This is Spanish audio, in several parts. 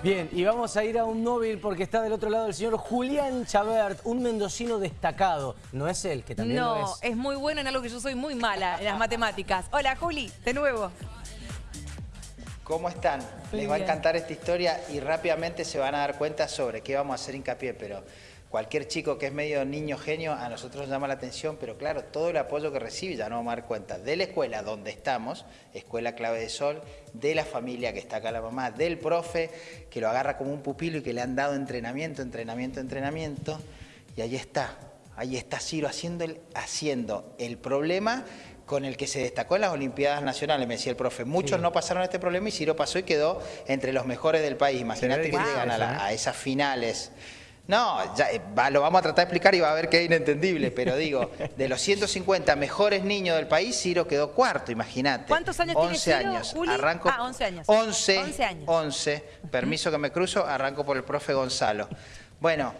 Bien, y vamos a ir a un móvil porque está del otro lado el señor Julián Chabert, un mendocino destacado. ¿No es él, que también no, lo es? es muy bueno en algo que yo soy muy mala, en las matemáticas. Hola, Juli, de nuevo. ¿Cómo están? Muy Les va a encantar esta historia y rápidamente se van a dar cuenta sobre qué vamos a hacer hincapié, pero cualquier chico que es medio niño genio a nosotros nos llama la atención, pero claro, todo el apoyo que recibe ya nos vamos a dar cuenta de la escuela donde estamos, Escuela Clave de Sol, de la familia que está acá la mamá, del profe que lo agarra como un pupilo y que le han dado entrenamiento, entrenamiento, entrenamiento, y ahí está, ahí está Ciro haciendo el, haciendo el problema con el que se destacó en las Olimpiadas Nacionales, me decía el profe. Muchos Sí. no pasaron este problema y Ciro pasó y quedó entre los mejores del país. Imagínate que llegan a, la- a esas finales. No, ya, eh, va- lo vamos a tratar de explicar y va a ver que es inentendible, pero digo, de los 150 mejores niños del país, Ciro quedó cuarto, imagínate. ¿Cuántos años tiene 11 Ciro, años. Juli? Arranco, Ah, 11 años. 11, 11 años. 11. Permiso que me cruzo, arranco por el profe Gonzalo. Bueno,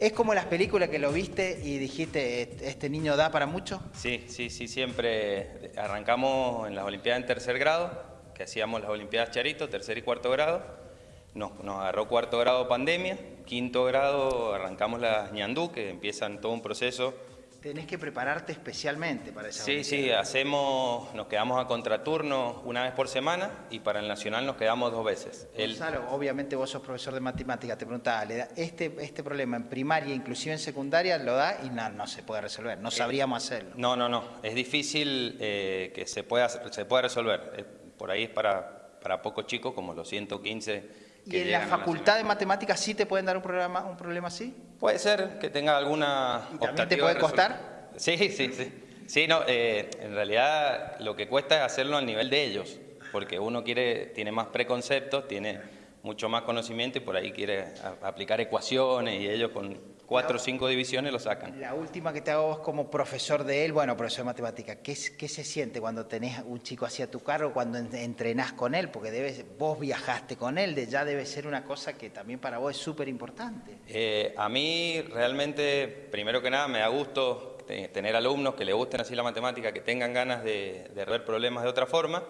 es como las películas que lo viste y dijiste, "Este- este niño da para mucho. Sí, sí, sí, siempre arrancamos en las Olimpiadas en tercer grado, que hacíamos las Olimpiadas Charito, tercer y cuarto grado. Nos, nos agarró cuarto grado pandemia, quinto grado arrancamos las ñandú, que empiezan todo un proceso. Tenés que prepararte especialmente para esa Sí, sí, hacemos, nos quedamos a contraturno una vez por semana y para el nacional nos quedamos dos veces. El- Gonzalo, obviamente vos sos profesor de matemáticas, te preguntaba, ¿le da este, este problema en primaria, inclusive en secundaria, lo da y no, no se puede resolver, no sabríamos hacerlo. No, no, no. Es difícil eh, que se pueda, se pueda resolver. Eh, por ahí es para, para pocos chicos, como los 115 que ¿Y en la facultad de matemáticas sí te pueden dar un, programa, un problema así? Puede ser que tenga alguna ¿Y también te puede de costar? Sí, sí, sí. Sí, no, eh, en realidad lo que cuesta es hacerlo al nivel de ellos, porque uno quiere, tiene más preconceptos, tiene mucho más conocimiento y por ahí quiere aplicar ecuaciones y ellos con cuatro o cinco divisiones lo sacan. La última que te hago vos como profesor de él, bueno, profesor de matemáticas, ¿qué, es- qué se siente cuando tenés un chico así a tu cargo, cuando en- entrenás con él? Porque debes, vos viajaste con él, de, ya debe ser una cosa que también para vos es súper importante. Eh, a mí realmente, primero que nada, me da gusto te- tener alumnos que le gusten así la matemática, que tengan ganas de, de ver problemas de otra forma.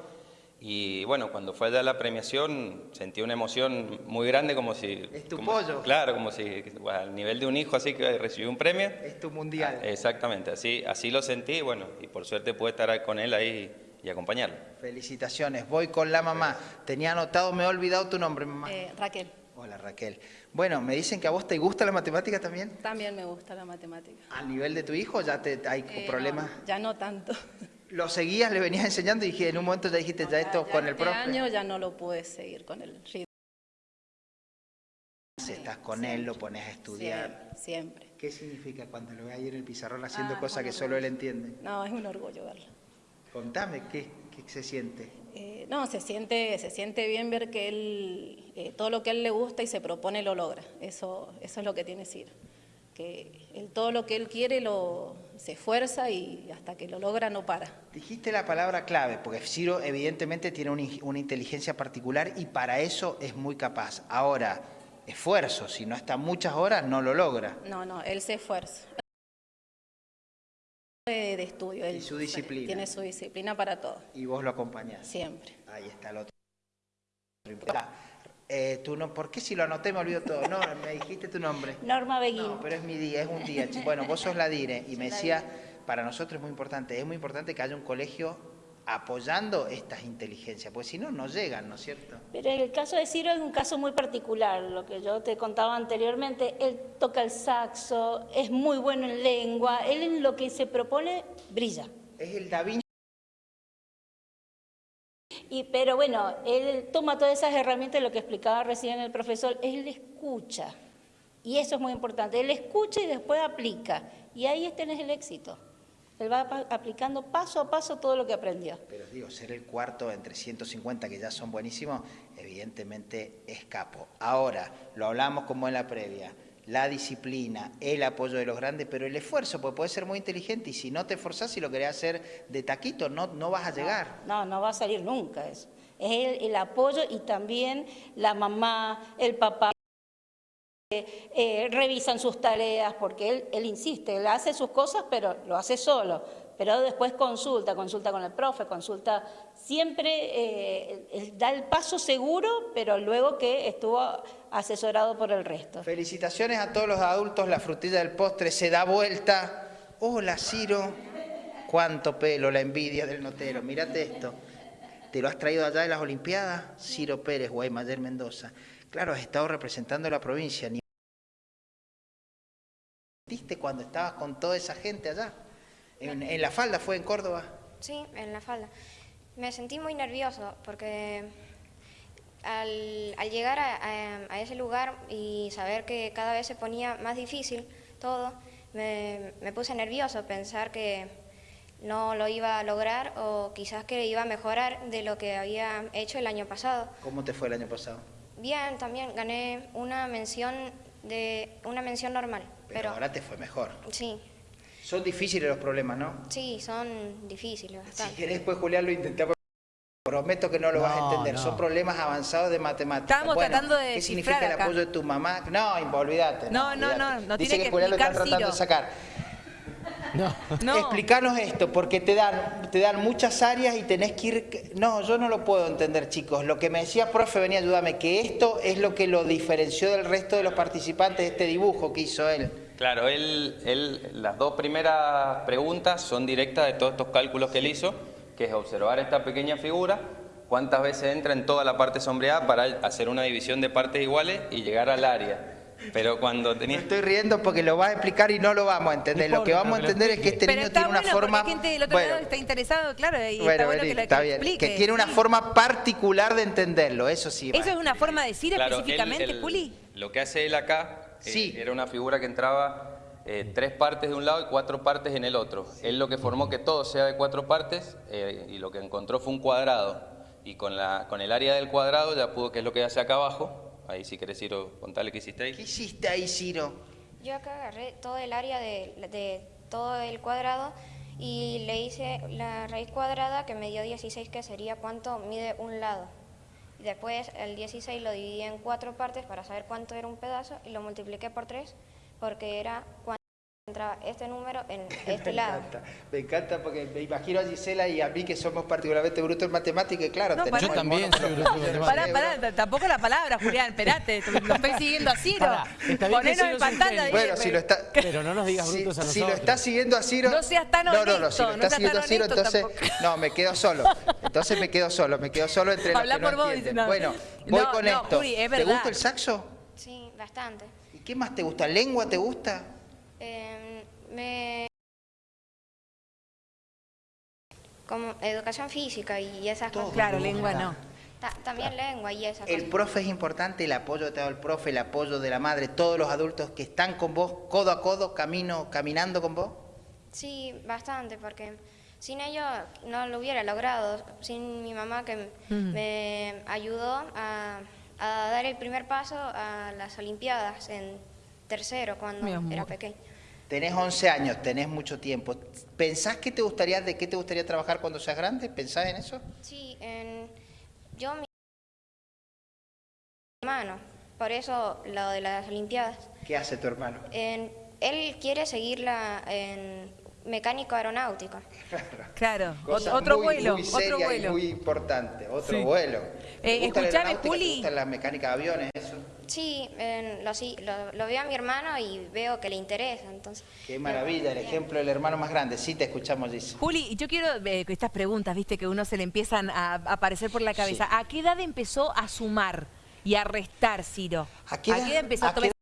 Y bueno, cuando fue allá la premiación, sentí una emoción muy grande, como si... Es tu como- pollo. Claro, como si bueno, al nivel de un hijo, así que recibió un premio. Es tu mundial. Ah, Exactamente, así, así lo sentí, bueno, y por suerte pude estar con él ahí y acompañarlo. Felicitaciones, voy con la mamá. Tenía anotado, me he olvidado tu nombre, mamá. Eh, Raquel, Hola Raquel. Bueno, me dicen que a vos te gusta la matemática también. también me gusta la matemática. ¿Al nivel de tu hijo ya te, hay Eh, problemas? no, ya no tanto. ¿Lo seguías, le venías enseñando y dije, en un momento ya dijiste, ya esto Ya con el este profe? año ya no lo pude seguir con el ritmo. Si estás con él, lo pones a estudiar. Siempre, siempre. ¿Qué significa cuando lo ve ahí en el pizarrón haciendo Ah, cosas que solo él entiende? No, es un orgullo verlo. Contame, ¿qué, qué se siente? Eh, no, se siente, se siente bien ver que él, eh, todo lo que a él le gusta y se propone lo logra. Eso, eso es lo que tiene Ciro. Que él, todo lo que él quiere lo, se esfuerza y hasta que lo logra no para. Dijiste la palabra clave, porque Ciro evidentemente tiene una, in- una inteligencia particular y para eso es muy capaz. Ahora, esfuerzo, si no está muchas horas, no lo logra. No, no, él se esfuerza. De, estudio. Y él su disciplina. Tiene su disciplina para todo, Y vos lo acompañás. siempre. Ahí está el otro. Eh, no, ¿Por qué si lo anoté me olvido todo? No, me dijiste tu nombre. Norma Beguín. No, pero es mi día, es un día. Bueno, vos sos la DIRE y me decía, para nosotros es muy importante, es muy importante que haya un colegio apoyando estas inteligencias, porque si no, no llegan, ¿no es cierto? Pero el caso de Ciro es un caso muy particular, lo que yo te contaba anteriormente. Él toca el saxo, es muy bueno en lengua, él en lo que se propone brilla. Es el Da Vinci. Pero bueno, él toma todas esas herramientas, lo que explicaba recién el profesor, él escucha. Y eso es muy importante. Él escucha y después aplica. Y ahí tenés el éxito. Él va aplicando paso a paso todo lo que aprendió. Pero digo, ser el cuarto entre 150 que ya son buenísimos, evidentemente es capo. Ahora, lo hablamos como en la previa, la disciplina, el apoyo de los grandes, pero el esfuerzo, porque puede ser muy inteligente y si no te esforzás y lo querés hacer de taquito, no, no vas a llegar. No, no va a salir nunca eso. Es el, el apoyo y también la mamá, el papá. eh, eh, revisan sus tareas porque él, él insiste, él hace sus cosas, pero lo hace solo. Pero después consulta, consulta con el profe, consulta, siempre eh, da el paso seguro, pero luego que estuvo asesorado por el resto. Felicitaciones a todos los adultos, la frutilla del postre se da vuelta. Hola, Ciro. Cuánto pelo, la envidia del notero. Mírate esto. ¿Te lo has traído allá de las Olimpiadas? Ciro Pérez, Guaymayer Mendoza. Claro, has estado representando la provincia. Ni ¿Viste cuando estabas con toda esa gente allá? En, en la falda fue en Córdoba. Sí, en la falda. Me sentí muy nervioso porque al, al llegar a, a- a ese lugar y saber que cada vez se ponía más difícil todo, me, me puse nervioso, pensar que no lo iba a lograr o quizás que iba a mejorar de lo que había hecho el año pasado. ¿Cómo te fue el año pasado? Bien, también gané una mención de una mención normal, Pero, pero, ahora te fue mejor. sí, Son difíciles los problemas, ¿no? sí, son difíciles Si querés, después, Julián, lo intentamos. Prometo que no lo vas a No, entender. no. Son problemas avanzados de matemáticas. Estábamos tratando de ¿Qué significa el apoyo de tu mamá? No, olvídate. No, no, olvídate. no, no Dice tiene que que Julián lo está tratando de sacar. No. No. Explicanos esto, porque te dan, te dan muchas áreas y tenés que ir... No, yo no lo puedo entender, chicos. Lo que me decía profe, venía ayúdame, que esto es lo que lo diferenció del resto de los participantes de este dibujo que hizo él. Claro, él, él, las dos primeras preguntas son directas de todos estos cálculos que él hizo, que es observar esta pequeña figura, cuántas veces entra en toda la parte sombreada para hacer una división de partes iguales y llegar al área. Pero cuando Me tenía... estoy riendo porque lo vas a explicar y no lo vamos a entender. No lo que vamos a entender es que este Pero niño está tiene una bueno forma... gente del otro Bueno, lado está interesado, claro, y bueno, está bueno vení, que lo está que bien. explique. Que tiene una Sí. forma particular de entenderlo, eso sí. ¿Eso va. es una forma de decir Claro, específicamente, él- Juli? Lo que hace él acá Sí. era una figura que entraba eh, tres partes de un lado y cuatro partes en el otro. Él lo que formó que todo sea de cuatro partes eh, y lo que encontró fue un cuadrado. Y con, la, con el área del cuadrado ya pudo, que es lo que hace acá abajo. Ahí si querés ir, contale qué hiciste ahí. ¿Qué hiciste ahí, Ciro? Yo acá agarré todo el área de, de todo el cuadrado y le hice la raíz cuadrada que me dio 16, que sería cuánto mide un lado. Después el 16 lo dividí en cuatro partes para saber cuánto era un pedazo y lo multipliqué por tres porque era cuánto entraba este número en este me lado. encanta, me encanta porque me imagino a Gisela y a mí que somos particularmente brutos en matemática y claro, No, tenemos Yo también mono soy bruto los en Pará, pará, tampoco la palabra, Julián, esperate, lo estoy siguiendo a Ciro. Pará, está bien que Ponenos en pantalla. Bueno, si lo está... Pero no nos digas Si, brutos a si lo nosotros. está siguiendo a Ciro... No seas tan No, no, no, honesto, si lo no está siguiendo a Ciro, honesto entonces... tampoco. No, me quedo solo. Entonces me quedo solo, me quedo solo entre los Habla no por vos, dice, no. Bueno, voy No, con no, esto. Juli, es ¿Te gusta el saxo? Sí, bastante. ¿Y qué más te gusta? ¿Lengua te gusta? Eh, me... Como educación física y esas Todo. cosas. Claro, lengua no. Ta- también lengua y esas El cosas. profe es importante, el apoyo que te ha dado el profe, el apoyo de la madre, todos los adultos que están con vos, codo a codo, camino, caminando con vos. Sí, bastante, porque sin ellos no lo hubiera logrado. Sin mi mamá que me ayudó a, a dar el primer paso a las Olimpiadas en tercero, cuando era pequeño. Tenés 11 años, tenés mucho tiempo. ¿Pensás que te gustaría, de qué te gustaría trabajar cuando seas grande? ¿Pensás en eso? Sí, en, yo mi hermano, por eso lo de las Olimpiadas. ¿Qué hace tu hermano? En- él quiere seguirla en mecánico aeronáutico. Claro, Cosa otro muy, vuelo, muy otro seria y vuelo. muy importante, otro Sí. vuelo. ¿Te Eh, la escuchame? Juli. ¿Te gusta la mecánica de aviones, eso? Sí, en- lo, sí, lo, lo veo a mi hermano y veo que le interesa, entonces... Qué maravilla, el ejemplo del hermano más grande. Sí, te escuchamos, Gis. Juli, y yo quiero eh, que estas preguntas, viste, que uno se le empiezan a a aparecer por la cabeza. ¿A qué edad empezó a sumar y a restar, Ciro? ¿A qué edad- empezó a, a qué tomar?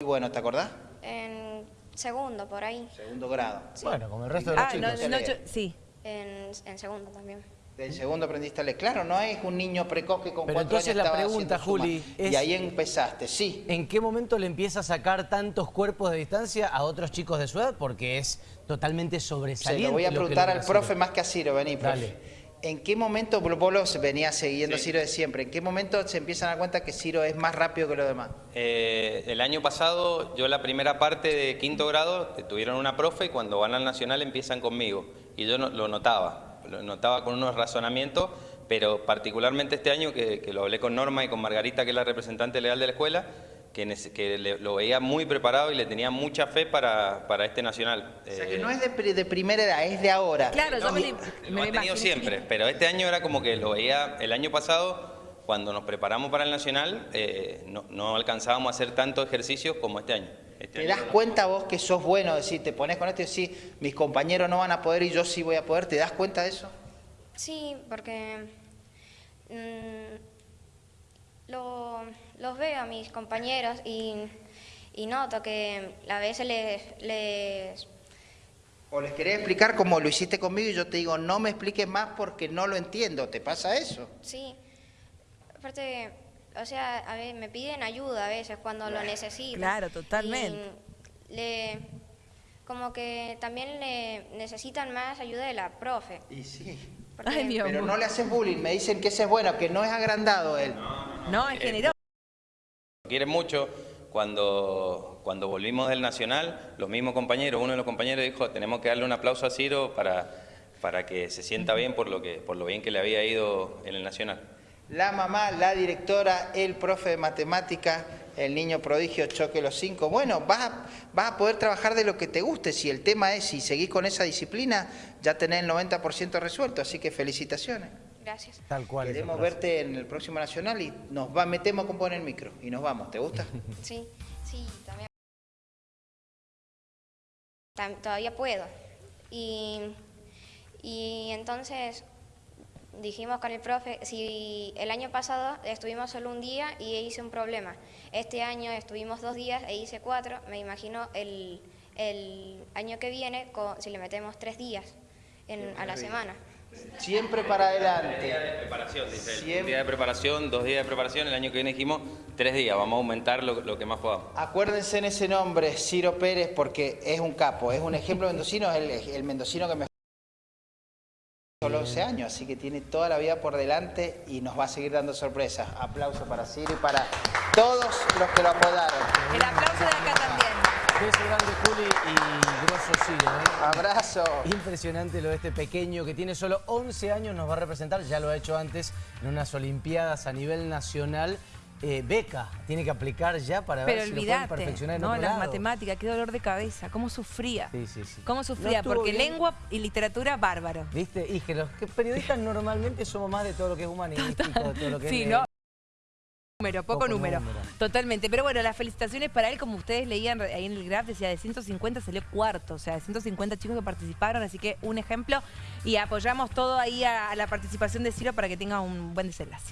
Muy bueno, ¿te acordás? En segundo, por ahí. Segundo grado. Bueno, como el resto de los Ah, chicos. no, no, leer. yo- sí. En, en segundo también. Del segundo aprendiste a leer. Claro, no es un niño precoz que con Pero cuatro entonces años la estaba pregunta. Juli, es- Y ahí empezaste, sí. ¿En qué momento le empieza a sacar tantos cuerpos de distancia a otros chicos de su edad? Porque es totalmente Se sobresaliente. lo voy a preguntar al profe más que a Ciro, vení, profe. Dale. ¿En qué momento, vos lo venías siguiendo a Ciro de siempre, ¿en qué momento se empiezan a dar cuenta que Ciro es más rápido que los demás? Eh, el año pasado, yo la primera parte de quinto grado, tuvieron una profe y cuando van al nacional empiezan conmigo. Y yo no- lo notaba, lo notaba con unos razonamientos, pero particularmente este año que, que lo hablé con Norma y con Margarita, que es la representante legal de la escuela, que, que le- lo veía muy preparado y le tenía mucha fe para, para este nacional. O sea que Eh, no es de, de primera edad, es de ahora. Claro, yo no, me, lo lo- me tenido siempre, pero este año era como que lo veía el año pasado, cuando nos preparamos para el Nacional, eh, no, no alcanzábamos a hacer tantos ejercicios como este año. Este ¿Te das cuenta vos que sos bueno? Decir, te pones con esto y decís, mis compañeros no van a poder y yo sí voy a poder. ¿Te das cuenta de eso? Sí, porque mm, lo- los veo a mis compañeros y, y noto que a veces les, les O les querés explicar como lo hiciste conmigo y yo te digo, no me expliques más porque no lo entiendo. ¿Te pasa eso? Sí, aparte, o sea, a ver, me piden ayuda a veces cuando lo necesitan. Claro, totalmente. Y le, como que también le necesitan más ayuda de la profe. Y sí. porque- Ay, Dios. Pero no le haces bullying, me dicen que ese es bueno, que no es agrandado él. No, es generoso. Lo quiere mucho. Cuando, cuando volvimos del Nacional, los mismos compañeros, uno de los compañeros dijo, tenemos que darle un aplauso a Ciro para, para que se sienta bien por lo, que, por lo bien que le había ido en el Nacional. La mamá, la directora, el profe de matemática, el niño prodigio choque los cinco. Bueno, vas a, vas a poder trabajar de lo que te guste. Si el tema es, si seguís con esa disciplina, ya tenés el 90% resuelto. Así que felicitaciones. Gracias. Tal cual. Queremos verte en el próximo Nacional y nos va, metemos con poner el micro y nos vamos. ¿Te gusta? Sí, sí, también. Tam- Todavía puedo. Y, y entonces dijimos con el profe, si el año pasado estuvimos solo un día y hice un problema, este año estuvimos dos días e hice cuatro, me imagino el, el año que viene co- si le metemos tres días en- a la semana. Siempre para Día de adelante. preparación, dice él. Siempre. Un día de preparación, dos días de preparación. El año que viene dijimos tres días. Vamos a aumentar lo, lo que más podamos. Acuérdense en ese nombre, Ciro Pérez, porque es un capo, es un ejemplo mendocino, es el, el mendocino que me solo 11 años, así que tiene toda la vida por delante y nos va a seguir dando sorpresas. Aplauso para Ciro y para todos los que lo apodaron. El aplauso de acá también. Beso grande, Juli, y grosso Ciro, ¿eh? Abrazo. Impresionante lo de este pequeño que tiene solo 11 años, nos va a representar, ya lo ha hecho antes en unas Olimpiadas a nivel nacional. Eh, beca, tiene que aplicar ya para Pero ver si lo pueden perfeccionar en no, otro las lado. matemáticas, qué dolor de cabeza, cómo sufría. Sí, sí, sí. Cómo sufría, porque bien. lengua y literatura, bárbaro. ¿Viste? Y que los periodistas normalmente somos más de todo lo que es humanístico, de todo lo que Sí, es... ¿no? Número, poco, Poco número. número. Totalmente. Pero bueno, las felicitaciones para él, como ustedes leían ahí en el graph, decía de 150 salió cuarto, o sea, de 150 chicos que participaron, así que un ejemplo. Y apoyamos todo ahí a, a la participación de Ciro para que tenga un buen desenlace.